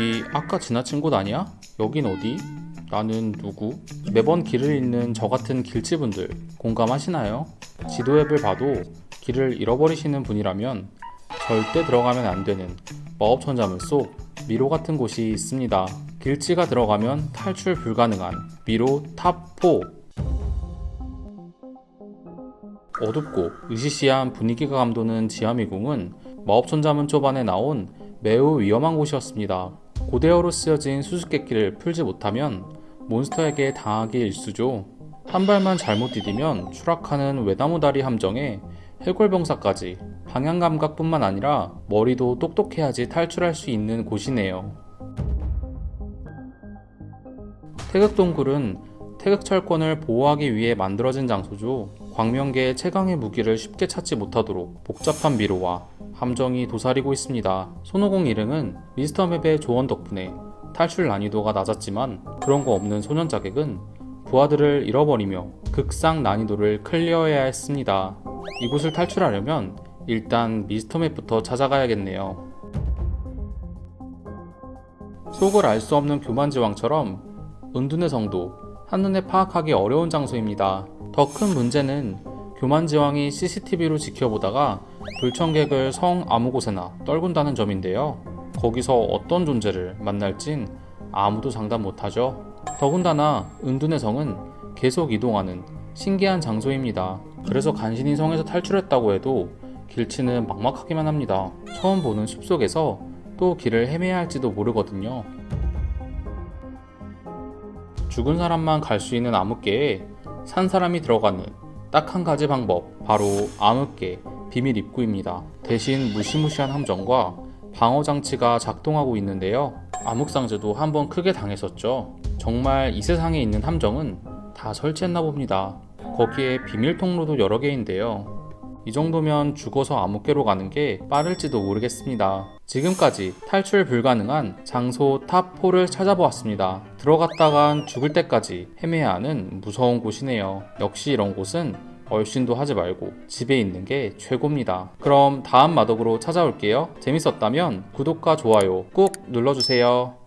여기 아까 지나친 곳 아니야? 여긴 어디? 나는 누구? 매번 길을 잃는 저 같은 길치분들 공감하시나요? 지도 앱을 봐도 길을 잃어버리시는 분이라면 절대 들어가면 안 되는 마법 천자문 속 미로 같은 곳이 있습니다. 길치가 들어가면 탈출 불가능한 미로 top 4 어둡고 으시시한 분위기가 감도는 지하미궁은 마법천자문 초반에 나온 매우 위험한 곳이었습니다. 고대어로 쓰여진 수수께끼를 풀지 못하면 몬스터에게 당하기 일쑤죠. 한 발만 잘못 디디면 추락하는 외나무다리 함정에 해골병사까지 방향감각뿐만 아니라 머리도 똑똑해야지 탈출할 수 있는 곳이네요. 태극동굴은 태극철권을 보호하기 위해 만들어진 장소죠. 광명계의 최강의 무기를 쉽게 찾지 못하도록 복잡한 미로와 함정이 도사리고 있습니다. 손오공 일행은 미스터맵의 조언 덕분에 탈출 난이도가 낮았지만 그런 거 없는 소년 자객은 부하들을 잃어버리며 극상 난이도를 클리어해야 했습니다. 이곳을 탈출하려면 일단 미스터맵부터 찾아가야겠네요. 속을 알 수 없는 교만지왕처럼 은둔의 성도 한눈에 파악하기 어려운 장소입니다. 더 큰 문제는 교만지왕이 CCTV로 지켜보다가 불청객을 성 아무 곳에나 떨군다는 점인데요. 거기서 어떤 존재를 만날진 아무도 장담 못하죠. 더군다나 은둔의 성은 계속 이동하는 신기한 장소입니다. 그래서 간신히 성에서 탈출했다고 해도 길치는 막막하기만 합니다. 처음 보는 숲속에서 또 길을 헤매야 할지도 모르거든요. 죽은 사람만 갈 수 있는 암흑계에 산 사람이 들어가는 딱 한 가지 방법, 바로 암흑계 비밀 입구입니다. 대신 무시무시한 함정과 방어 장치가 작동하고 있는데요. 암흑상제도 한번 크게 당했었죠. 정말 이 세상에 있는 함정은 다 설치했나 봅니다. 거기에 비밀 통로도 여러 개인데요. 이 정도면 죽어서 암흑계로 가는 게 빠를지도 모르겠습니다. 지금까지 탈출 불가능한 장소 top 4를 찾아보았습니다. 들어갔다간 죽을 때까지 헤매야 하는 무서운 곳이네요. 역시 이런 곳은 얼씬도 하지 말고 집에 있는 게 최고입니다. 그럼 다음 마덕으로 찾아올게요. 재밌었다면 구독과 좋아요 꼭 눌러주세요.